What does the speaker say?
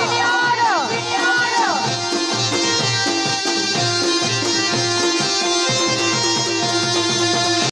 爱你哟